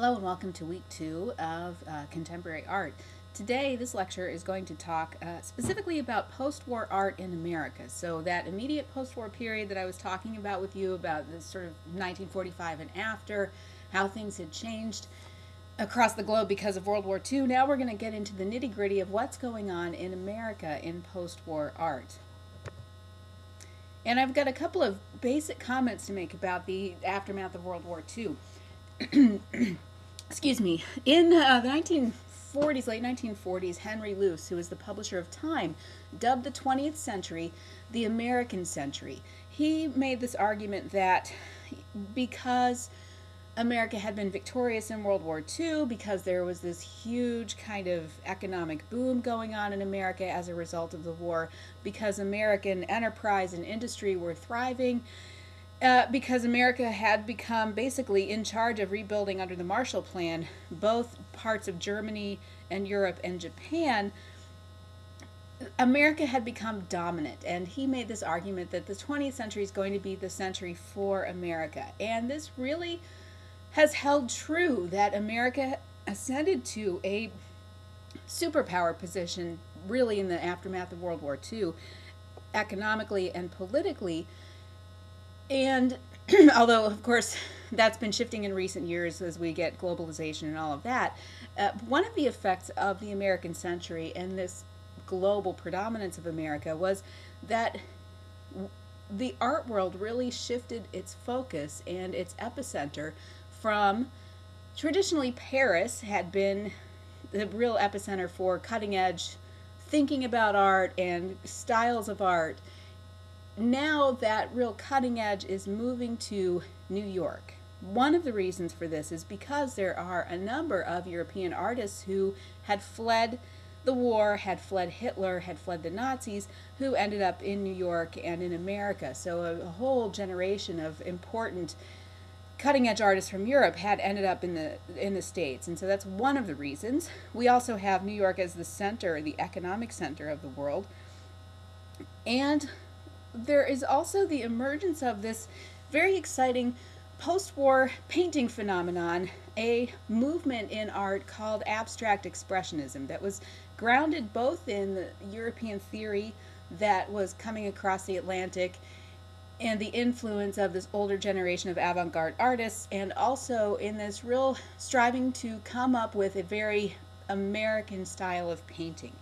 Hello and welcome to week two of uh, contemporary art. Today, this lecture is going to talk uh, specifically about post-war art in America. So that immediate post-war period that I was talking about with you about this sort of 1945 and after, how things had changed across the globe because of World War II. Now we're going to get into the nitty-gritty of what's going on in America in post-war art. And I've got a couple of basic comments to make about the aftermath of World War II. excuse me, in uh, the 1940s, late 1940s, Henry Luce, who was the publisher of Time, dubbed the 20th century the American century. He made this argument that because America had been victorious in World War II, because there was this huge kind of economic boom going on in America as a result of the war, because American enterprise and industry were thriving, uh, because America had become basically in charge of rebuilding under the Marshall Plan both parts of Germany and Europe and Japan. America had become dominant, and he made this argument that the 20th century is going to be the century for America. And this really has held true that America ascended to a superpower position really in the aftermath of World War II, economically and politically and although, of course, that's been shifting in recent years as we get globalization and all of that, uh, one of the effects of the American century and this global predominance of America was that the art world really shifted its focus and its epicenter from traditionally Paris had been the real epicenter for cutting edge thinking about art and styles of art now that real cutting edge is moving to New York. One of the reasons for this is because there are a number of European artists who had fled the war, had fled Hitler, had fled the Nazis, who ended up in New York and in America. So a, a whole generation of important cutting edge artists from Europe had ended up in the in the States. And so that's one of the reasons. We also have New York as the center, the economic center of the world. And there is also the emergence of this very exciting post-war painting phenomenon, a movement in art called abstract expressionism that was grounded both in the European theory that was coming across the Atlantic and the influence of this older generation of avant-garde artists and also in this real striving to come up with a very American style of painting.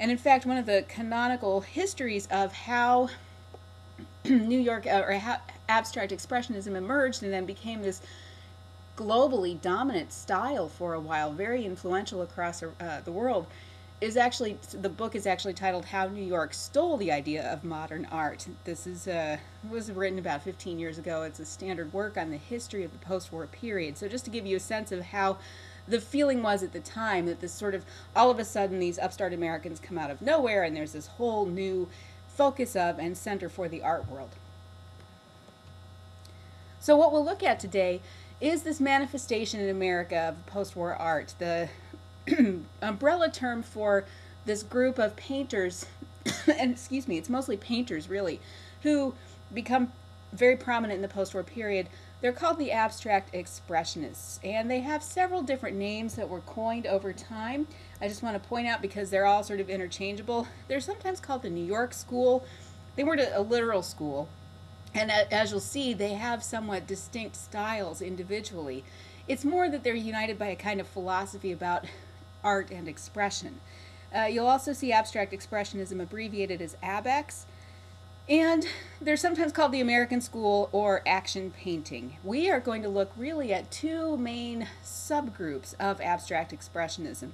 And in fact, one of the canonical histories of how New York uh, or abstract expressionism emerged and then became this globally dominant style for a while, very influential across uh, the world, is actually the book is actually titled "How New York Stole the Idea of Modern Art." This is uh, was written about 15 years ago. It's a standard work on the history of the post-war period. So just to give you a sense of how the feeling was at the time that this sort of all of a sudden these upstart Americans come out of nowhere and there's this whole new focus of and center for the art world. So what we'll look at today is this manifestation in America of post-war art, the umbrella term for this group of painters, and excuse me, it's mostly painters really, who become very prominent in the post-war period. They're called the abstract expressionists, and they have several different names that were coined over time. I just want to point out because they're all sort of interchangeable. They're sometimes called the New York School. They weren't a, a literal school. And as you'll see, they have somewhat distinct styles individually. It's more that they're united by a kind of philosophy about art and expression. Uh, you'll also see abstract expressionism abbreviated as ABEX, and they're sometimes called the American School or action painting. We are going to look really at two main subgroups of abstract expressionism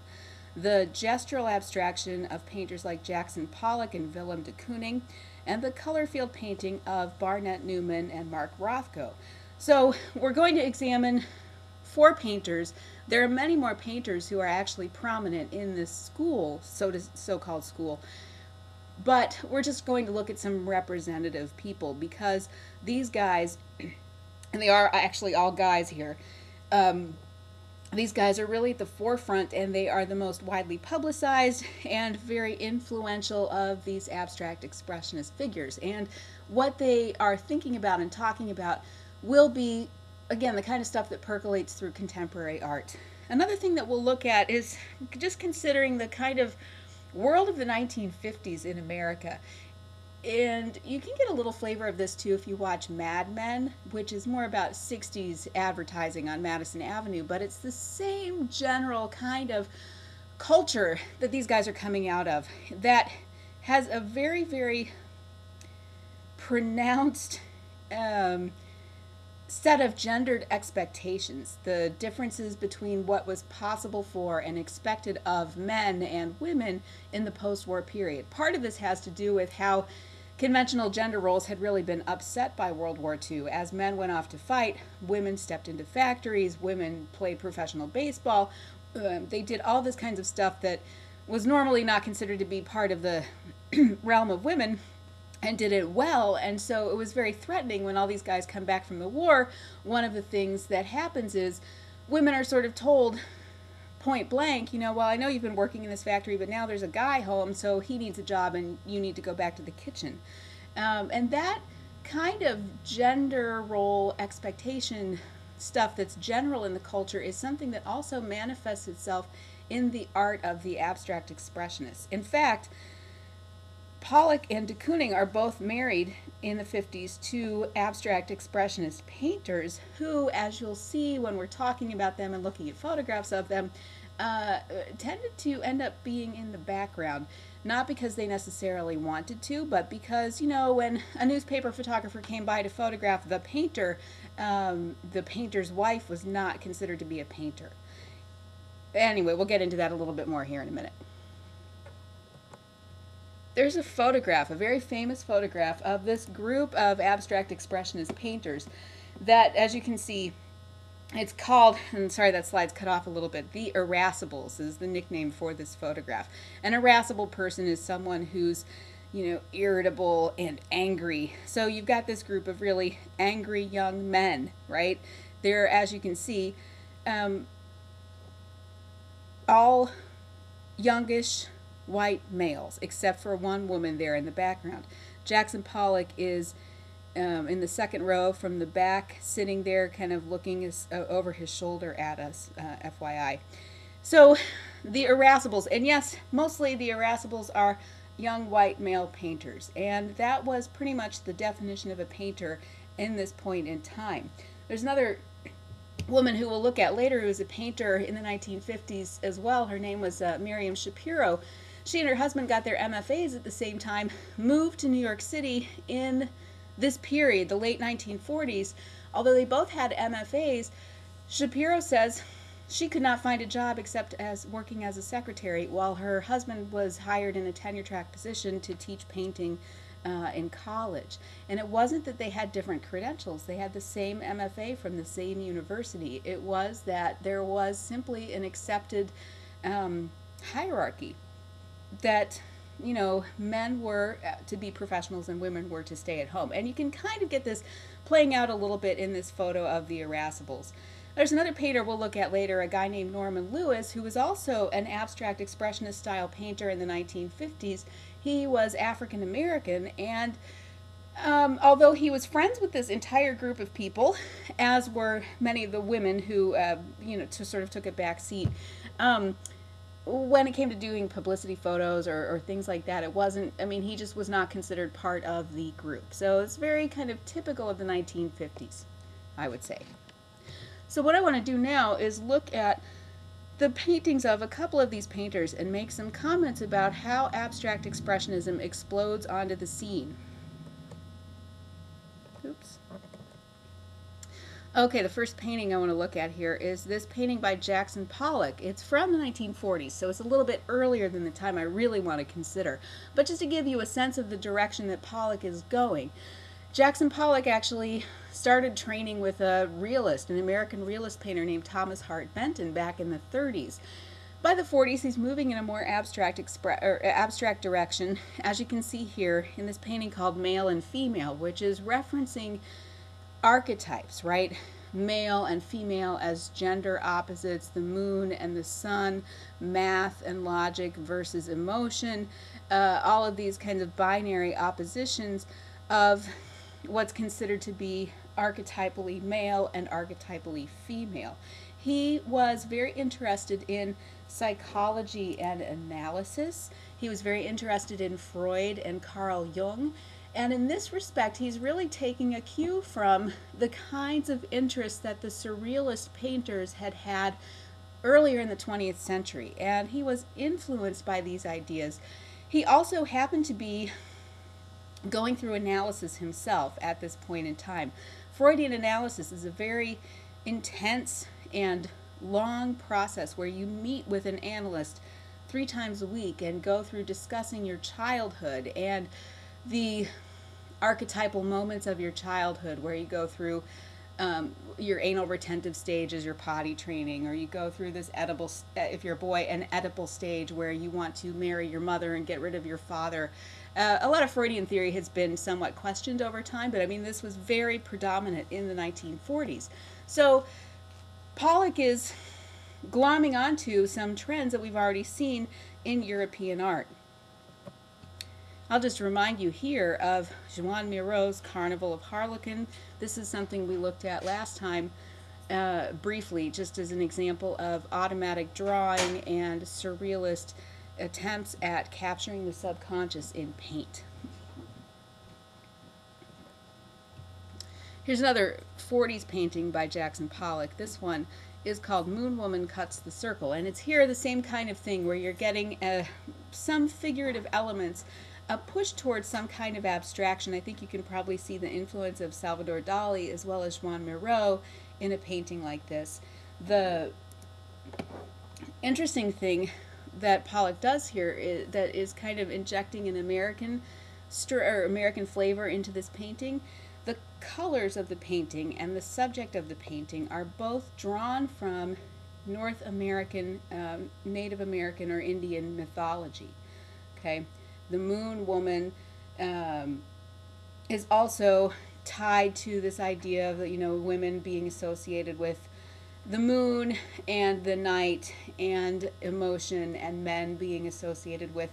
the gestural abstraction of painters like Jackson Pollock and Willem de Kooning, and the color field painting of Barnett Newman and Mark Rothko. So we're going to examine four painters. There are many more painters who are actually prominent in this school, so so-called school, but we're just going to look at some representative people because these guys, and they are actually all guys here, um, these guys are really at the forefront and they are the most widely publicized and very influential of these abstract expressionist figures. And what they are thinking about and talking about will be again, the kind of stuff that percolates through contemporary art. Another thing that we'll look at is just considering the kind of world of the 1950s in America. And you can get a little flavor of this too if you watch Mad Men, which is more about 60s advertising on Madison Avenue, but it's the same general kind of culture that these guys are coming out of that has a very, very pronounced um, set of gendered expectations, the differences between what was possible for and expected of men and women in the post war period. Part of this has to do with how conventional gender roles had really been upset by World War II. As men went off to fight, women stepped into factories, women played professional baseball. Um, they did all this kinds of stuff that was normally not considered to be part of the realm of women and did it well. And so it was very threatening when all these guys come back from the war. One of the things that happens is women are sort of told point blank, you know, well, I know you've been working in this factory, but now there's a guy home, so he needs a job and you need to go back to the kitchen. Um, and that kind of gender role expectation stuff that's general in the culture is something that also manifests itself in the art of the abstract expressionists. In fact, Pollock and de Kooning are both married in the 50s to abstract expressionist painters who, as you'll see when we're talking about them and looking at photographs of them, uh, tended to end up being in the background. Not because they necessarily wanted to, but because, you know, when a newspaper photographer came by to photograph the painter, um, the painter's wife was not considered to be a painter. Anyway, we'll get into that a little bit more here in a minute there's a photograph, a very famous photograph of this group of abstract expressionist painters that, as you can see, it's called, and sorry that slide's cut off a little bit, the irascibles is the nickname for this photograph. An irascible person is someone who's, you know, irritable and angry. So you've got this group of really angry young men, right? They're, as you can see, um, all youngish white males, except for one woman there in the background. Jackson Pollock is um, in the second row from the back, sitting there, kind of looking his, uh, over his shoulder at us, uh, FYI. So, the irascibles, and yes, mostly the irascibles are young white male painters, and that was pretty much the definition of a painter in this point in time. There's another woman who we'll look at later who was a painter in the 1950s as well. Her name was uh, Miriam Schapiro. She and her husband got their MFAs at the same time, moved to New York City in this period, the late 1940s. Although they both had MFAs, Schapiro says she could not find a job except as working as a secretary while her husband was hired in a tenure track position to teach painting uh, in college. And it wasn't that they had different credentials, they had the same MFA from the same university. It was that there was simply an accepted um, hierarchy that you know men were uh, to be professionals and women were to stay at home. And you can kind of get this playing out a little bit in this photo of the irascibles. There's another painter we'll look at later a guy named norman lewis who was also an abstract expressionist style painter in the 1950s he was african american and um, although he was friends with this entire group of people as were many of the women who uh, you know to sort of took a back seat um, when it came to doing publicity photos or, or, things like that, it wasn't, I mean, he just was not considered part of the group. So it's very kind of typical of the 1950s, I would say. So what I want to do now is look at the paintings of a couple of these painters and make some comments about how abstract expressionism explodes onto the scene. Okay, the first painting I want to look at here is this painting by Jackson Pollock. It's from the 1940s, so it's a little bit earlier than the time I really want to consider. But just to give you a sense of the direction that Pollock is going, Jackson Pollock actually started training with a realist, an American realist painter named Thomas Hart Benton back in the 30s. By the 40s, he's moving in a more abstract, abstract direction, as you can see here in this painting called Male and Female, which is referencing archetypes, right? Male and female as gender opposites, the moon and the sun, math and logic versus emotion, uh, all of these kinds of binary oppositions of what's considered to be archetypally male and archetypally female. He was very interested in psychology and analysis. He was very interested in Freud and Carl Jung. And in this respect, he's really taking a cue from the kinds of interests that the surrealist painters had had earlier in the 20th century. And he was influenced by these ideas. He also happened to be going through analysis himself at this point in time. Freudian analysis is a very intense and long process where you meet with an analyst three times a week and go through discussing your childhood and the archetypal moments of your childhood where you go through um, your anal retentive stage your potty training, or you go through this Oedipal, if you're a boy, an Oedipal stage where you want to marry your mother and get rid of your father. Uh, a lot of Freudian theory has been somewhat questioned over time, but I mean, this was very predominant in the 1940s. So Pollock is glomming onto some trends that we've already seen in European art. I'll just remind you here of Juan Miro's Carnival of Harlequin. This is something we looked at last time uh, briefly, just as an example of automatic drawing and surrealist attempts at capturing the subconscious in paint. Here's another 40s painting by Jackson Pollock. This one is called Moon Woman Cuts the Circle. And it's here the same kind of thing where you're getting uh, some figurative elements a push towards some kind of abstraction. I think you can probably see the influence of Salvador Dali as well as Juan Miró in a painting like this. The interesting thing that Pollock does here is, that is kind of injecting an American or American flavor into this painting. The colors of the painting and the subject of the painting are both drawn from North American, um, Native American or Indian mythology. Okay, the Moon Woman um, is also tied to this idea of you know women being associated with the moon and the night and emotion and men being associated with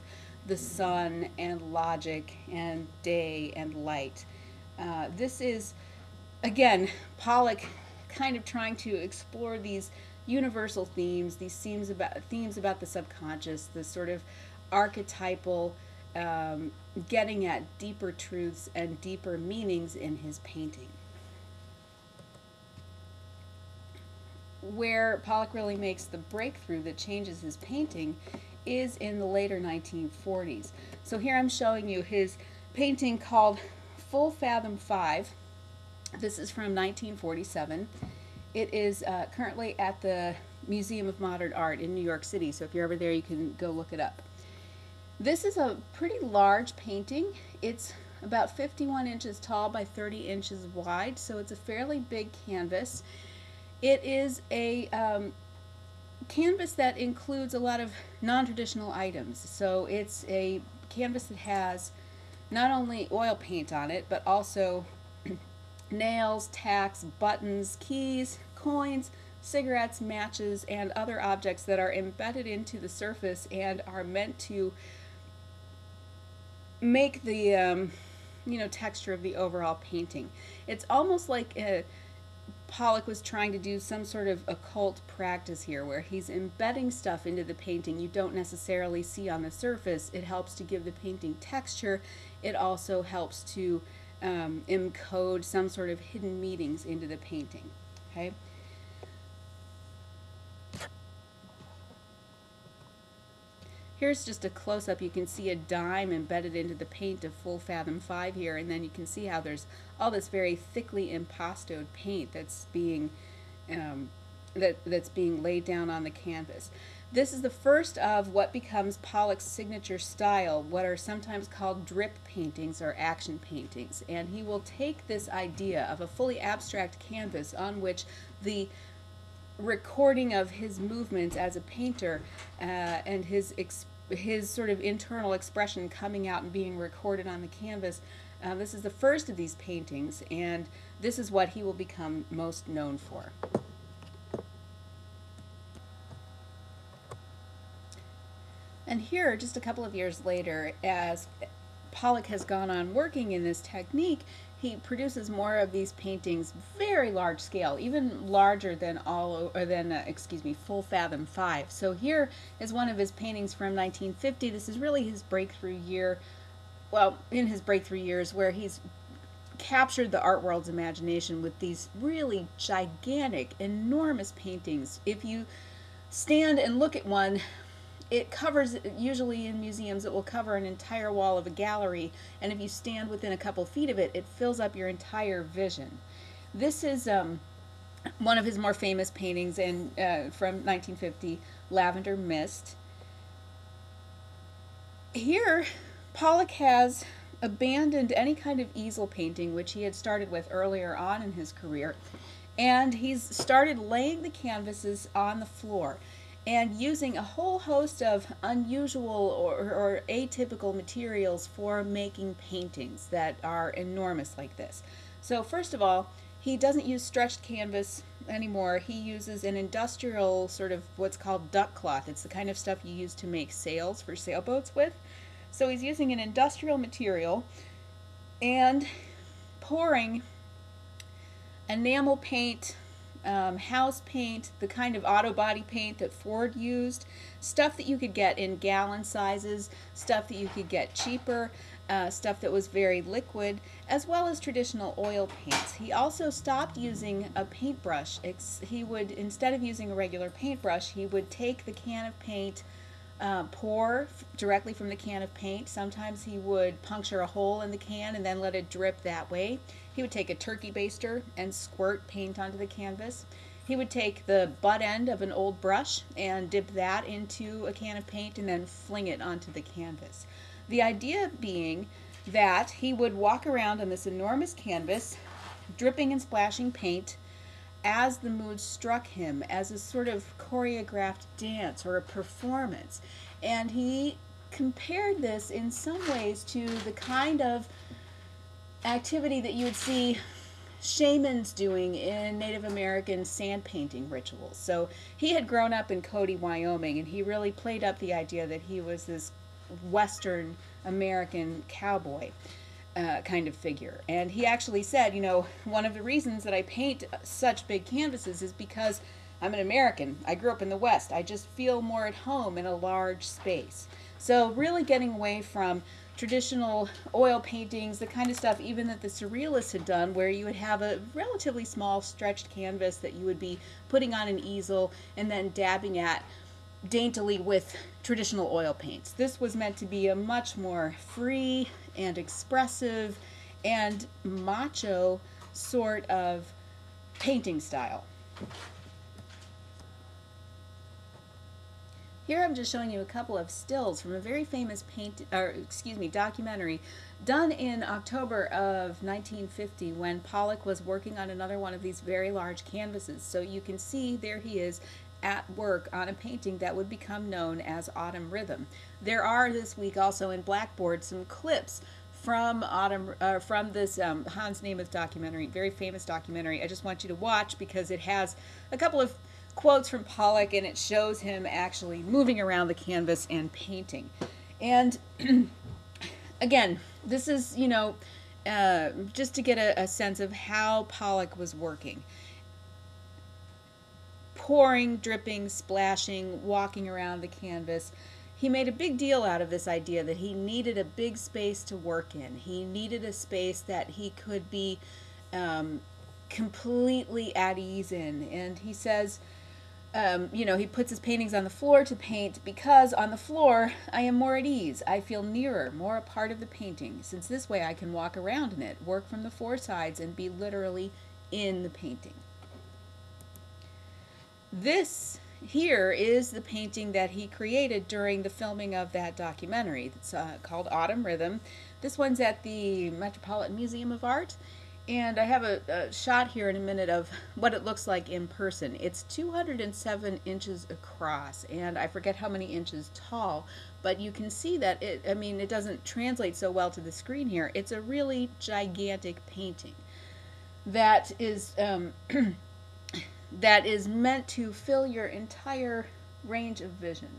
the sun and logic and day and light. Uh, this is, again, Pollock kind of trying to explore these universal themes, these themes about themes about the subconscious, the sort of archetypal, um, getting at deeper truths and deeper meanings in his painting. where Pollock really makes the breakthrough that changes his painting is in the later 1940s. So here I'm showing you his painting called Full Fathom 5. This is from 1947. It is uh, currently at the Museum of Modern Art in New York City, so if you're ever there you can go look it up. This is a pretty large painting. It's about 51 inches tall by 30 inches wide, so it's a fairly big canvas. It is a um, canvas that includes a lot of non-traditional items. So it's a canvas that has not only oil paint on it, but also nails, tacks, buttons, keys, coins, cigarettes, matches, and other objects that are embedded into the surface and are meant to make the um, you know texture of the overall painting. It's almost like a Pollock was trying to do some sort of occult practice here where he's embedding stuff into the painting you don't necessarily see on the surface. It helps to give the painting texture. It also helps to um, encode some sort of hidden meanings into the painting. Okay. Here's just a close-up. You can see a dime embedded into the paint of Full Fathom 5 here, and then you can see how there's all this very thickly impastoed paint that's being um, that, that's being laid down on the canvas. This is the first of what becomes Pollock's signature style, what are sometimes called drip paintings or action paintings. And he will take this idea of a fully abstract canvas on which the recording of his movements as a painter uh, and his his sort of internal expression coming out and being recorded on the canvas. Uh, this is the first of these paintings, and this is what he will become most known for. And here, just a couple of years later, as Pollock has gone on working in this technique, he produces more of these paintings very large scale, even larger than all or than uh, excuse me, full fathom 5. So here is one of his paintings from 1950. This is really his breakthrough year. Well, in his breakthrough years where he's captured the art world's imagination with these really gigantic, enormous paintings. If you stand and look at one it covers usually in museums it will cover an entire wall of a gallery and if you stand within a couple feet of it it fills up your entire vision. This is um, one of his more famous paintings in, uh, from 1950 lavender mist. Here pollock has abandoned any kind of easel painting which he had started with earlier on in his career and he's started laying the canvases on the floor and using a whole host of unusual or, or, atypical materials for making paintings that are enormous like this. So first of all, he doesn't use stretched canvas anymore. He uses an industrial sort of what's called duck cloth. It's the kind of stuff you use to make sails for sailboats with. So he's using an industrial material and pouring enamel paint um, house paint, the kind of auto body paint that Ford used, stuff that you could get in gallon sizes, stuff that you could get cheaper, uh, stuff that was very liquid, as well as traditional oil paints. He also stopped using a paintbrush. he would, instead of using a regular paintbrush, he would take the can of paint, uh, pour directly from the can of paint. Sometimes he would puncture a hole in the can and then let it drip that way. He would take a turkey baster and squirt paint onto the canvas. He would take the butt end of an old brush and dip that into a can of paint and then fling it onto the canvas. The idea being that he would walk around on this enormous canvas, dripping and splashing paint as the mood struck him, as a sort of choreographed dance or a performance. And he compared this in some ways to the kind of activity that you would see shamans doing in Native American sand painting rituals. So he had grown up in Cody, Wyoming, and he really played up the idea that he was this Western American cowboy uh, kind of figure. And he actually said, you know, one of the reasons that I paint such big canvases is because I'm an American. I grew up in the West. I just feel more at home in a large space. So really getting away from traditional oil paintings, the kind of stuff even that the surrealists had done, where you would have a relatively small stretched canvas that you would be putting on an easel and then dabbing at daintily with traditional oil paints. This was meant to be a much more free and expressive and macho sort of painting style. Here I'm just showing you a couple of stills from a very famous paint, or excuse me, documentary done in October of 1950 when Pollock was working on another one of these very large canvases. So you can see there he is at work on a painting that would become known as Autumn Rhythm. There are this week also in Blackboard some clips from Autumn uh, from this um, Hans Namuth documentary, very famous documentary. I just want you to watch because it has a couple of quotes from Pollock and it shows him actually moving around the canvas and painting. And again, this is, you know, uh, just to get a, a sense of how Pollock was working. Pouring, dripping, splashing, walking around the canvas. He made a big deal out of this idea that he needed a big space to work in. He needed a space that he could be um, completely at ease in. And he says, um, you know, he puts his paintings on the floor to paint because on the floor I am more at ease. I feel nearer, more a part of the painting, since this way I can walk around in it, work from the four sides, and be literally in the painting. This here is the painting that he created during the filming of that documentary. It's uh, called Autumn Rhythm. This one's at the Metropolitan Museum of Art and I have a, a, shot here in a minute of what it looks like in person. It's 207 inches across, and I forget how many inches tall, but you can see that it, I mean, it doesn't translate so well to the screen here. It's a really gigantic painting that is, um, that is meant to fill your entire range of vision.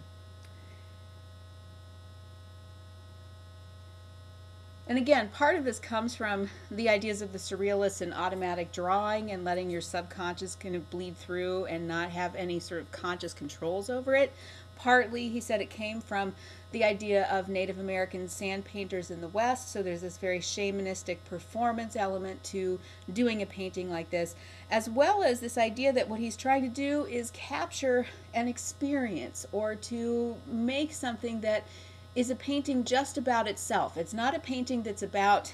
And again, part of this comes from the ideas of the surrealists and automatic drawing and letting your subconscious kind of bleed through and not have any sort of conscious controls over it. Partly, he said it came from the idea of Native American sand painters in the West. So there's this very shamanistic performance element to doing a painting like this, as well as this idea that what he's trying to do is capture an experience or to make something that is a painting just about itself. It's not a painting that's about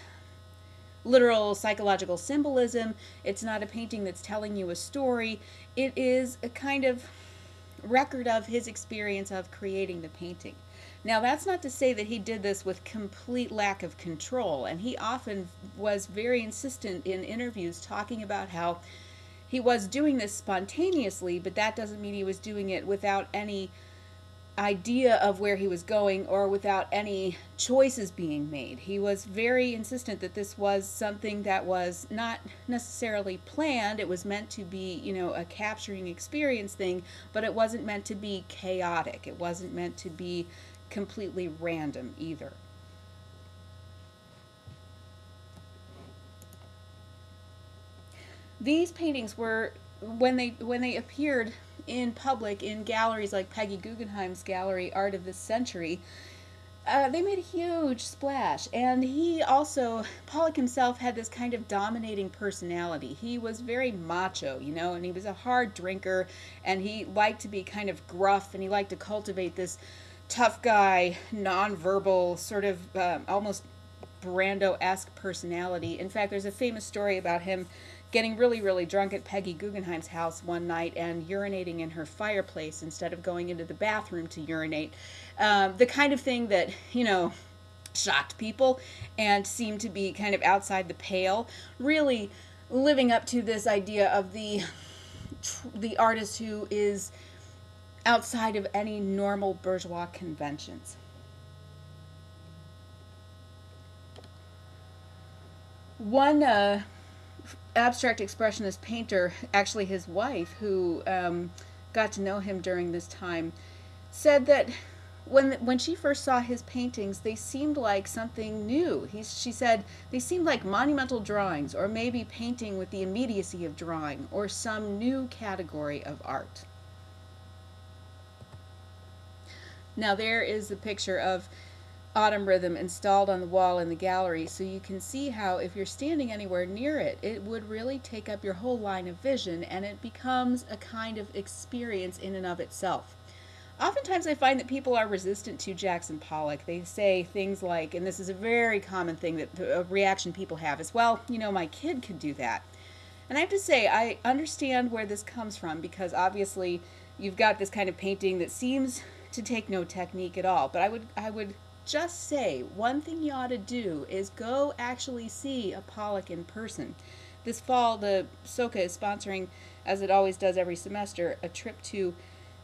literal psychological symbolism. It's not a painting that's telling you a story. It is a kind of record of his experience of creating the painting. Now, that's not to say that he did this with complete lack of control, and he often was very insistent in interviews talking about how he was doing this spontaneously, but that doesn't mean he was doing it without any idea of where he was going or without any choices being made. He was very insistent that this was something that was not necessarily planned. It was meant to be, you know, a capturing experience thing, but it wasn't meant to be chaotic. It wasn't meant to be completely random either. These paintings were when they when they appeared in public in galleries like Peggy Guggenheim's gallery Art of the Century, uh, they made a huge splash. And he also, Pollock himself had this kind of dominating personality. He was very macho, you know, and he was a hard drinker, and he liked to be kind of gruff, and he liked to cultivate this tough guy, nonverbal, sort of um, almost Brando esque personality. In fact, there's a famous story about him getting really, really drunk at Peggy Guggenheim's house one night and urinating in her fireplace instead of going into the bathroom to urinate. Um, the kind of thing that, you know, shocked people and seemed to be kind of outside the pale. Really living up to this idea of the the artist who is outside of any normal bourgeois conventions. One uh, abstract expressionist painter, actually his wife, who um, got to know him during this time, said that when when she first saw his paintings, they seemed like something new. He, she said they seemed like monumental drawings, or maybe painting with the immediacy of drawing, or some new category of art. Now there is the picture of autumn rhythm installed on the wall in the gallery so you can see how if you're standing anywhere near it it would really take up your whole line of vision and it becomes a kind of experience in and of itself. Oftentimes I find that people are resistant to Jackson Pollock. They say things like, and this is a very common thing that a reaction people have is, well, you know, my kid could do that. And I have to say, I understand where this comes from because obviously you've got this kind of painting that seems to take no technique at all. But I would I would just say one thing you ought to do is go actually see a Pollock in person. This fall, the SOCA is sponsoring, as it always does every semester, a trip to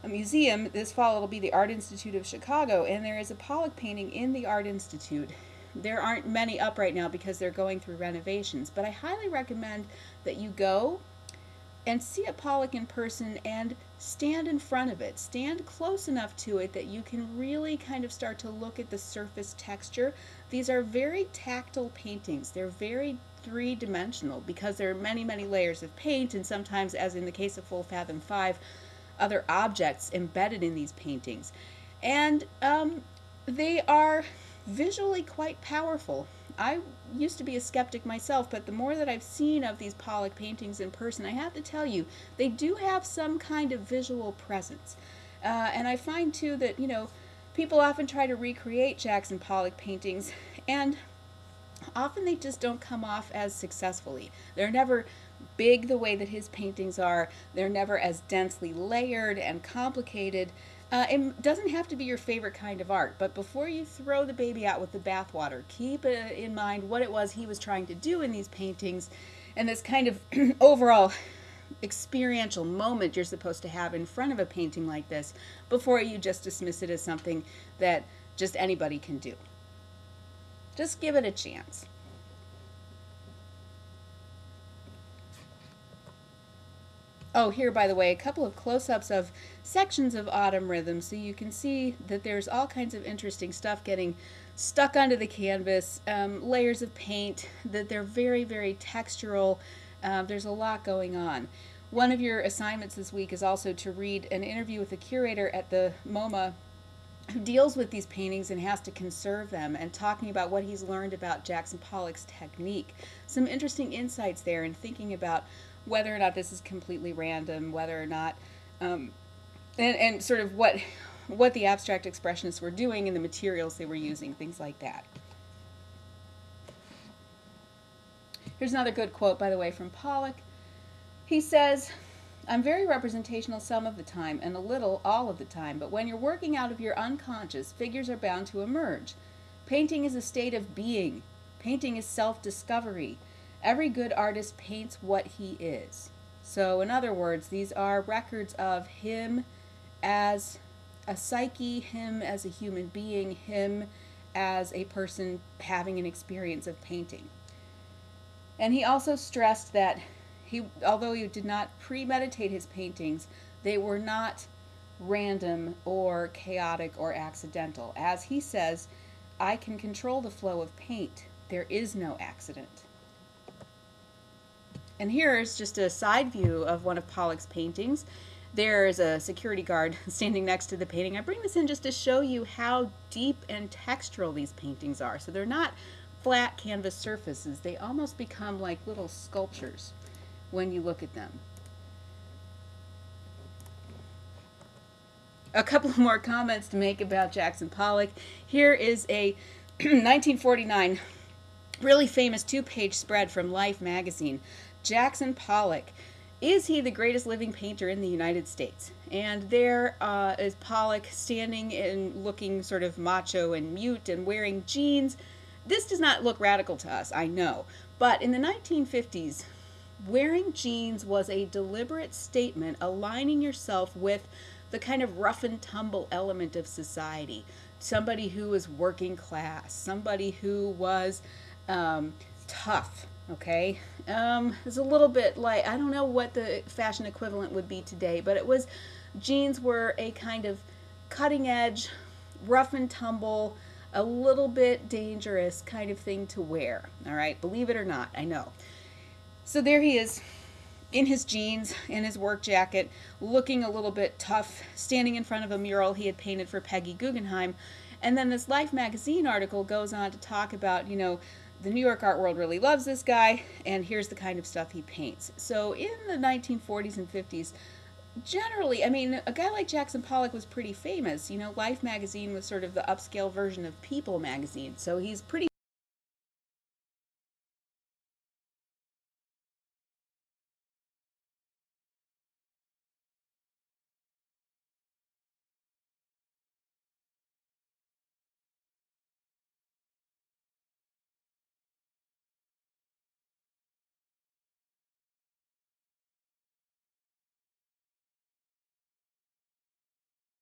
a museum. This fall, it'll be the Art Institute of Chicago, and there is a Pollock painting in the Art Institute. There aren't many up right now because they're going through renovations, but I highly recommend that you go and see a Pollock in person and stand in front of it. Stand close enough to it that you can really kind of start to look at the surface texture. These are very tactile paintings. They're very three-dimensional because there are many, many layers of paint and sometimes, as in the case of Full Fathom 5, other objects embedded in these paintings. And um, they are visually quite powerful. I used to be a skeptic myself, but the more that I've seen of these Pollock paintings in person, I have to tell you, they do have some kind of visual presence. Uh, and I find too that, you know, people often try to recreate Jackson Pollock paintings, and often they just don't come off as successfully. They're never big the way that his paintings are, they're never as densely layered and complicated. Uh, it doesn't have to be your favorite kind of art, but before you throw the baby out with the bathwater, keep uh, in mind what it was he was trying to do in these paintings and this kind of overall experiential moment you're supposed to have in front of a painting like this before you just dismiss it as something that just anybody can do. Just give it a chance. Oh, here, by the way, a couple of close ups of sections of Autumn Rhythm so you can see that there's all kinds of interesting stuff getting stuck onto the canvas, um, layers of paint, that they're very, very textural. Uh, there's a lot going on. One of your assignments this week is also to read an interview with the curator at the MoMA who deals with these paintings and has to conserve them and talking about what he's learned about Jackson Pollock's technique. Some interesting insights there in thinking about whether or not this is completely random, whether or not, um, and, and sort of what, what the abstract expressionists were doing and the materials they were using, things like that. Here's another good quote, by the way, from Pollock. He says, I'm very representational some of the time and a little all of the time, but when you're working out of your unconscious, figures are bound to emerge. Painting is a state of being. Painting is self-discovery. Every good artist paints what he is. So in other words, these are records of him as a psyche, him as a human being, him as a person having an experience of painting. And he also stressed that he, although he did not premeditate his paintings, they were not random or chaotic or accidental. As he says, I can control the flow of paint. There is no accident. And here's just a side view of one of Pollock's paintings. There's a security guard standing next to the painting. I bring this in just to show you how deep and textural these paintings are. So they're not flat canvas surfaces. They almost become like little sculptures when you look at them. A couple more comments to make about Jackson Pollock. Here is a 1949 really famous two-page spread from Life magazine. Jackson Pollock. Is he the greatest living painter in the United States? And there uh, is Pollock standing and looking sort of macho and mute and wearing jeans. This does not look radical to us, I know. But in the 1950s, wearing jeans was a deliberate statement aligning yourself with the kind of rough and tumble element of society. Somebody who was working class, somebody who was um, tough, okay? Um, it's a little bit like, I don't know what the fashion equivalent would be today, but it was, jeans were a kind of cutting edge, rough and tumble, a little bit dangerous kind of thing to wear, all right? Believe it or not, I know. So there he is in his jeans, in his work jacket, looking a little bit tough, standing in front of a mural he had painted for Peggy Guggenheim. And then this Life magazine article goes on to talk about, you know, the New York art world really loves this guy, and here's the kind of stuff he paints. So in the 1940s and 50s, generally, I mean, a guy like Jackson Pollock was pretty famous. You know, Life magazine was sort of the upscale version of People magazine, so he's pretty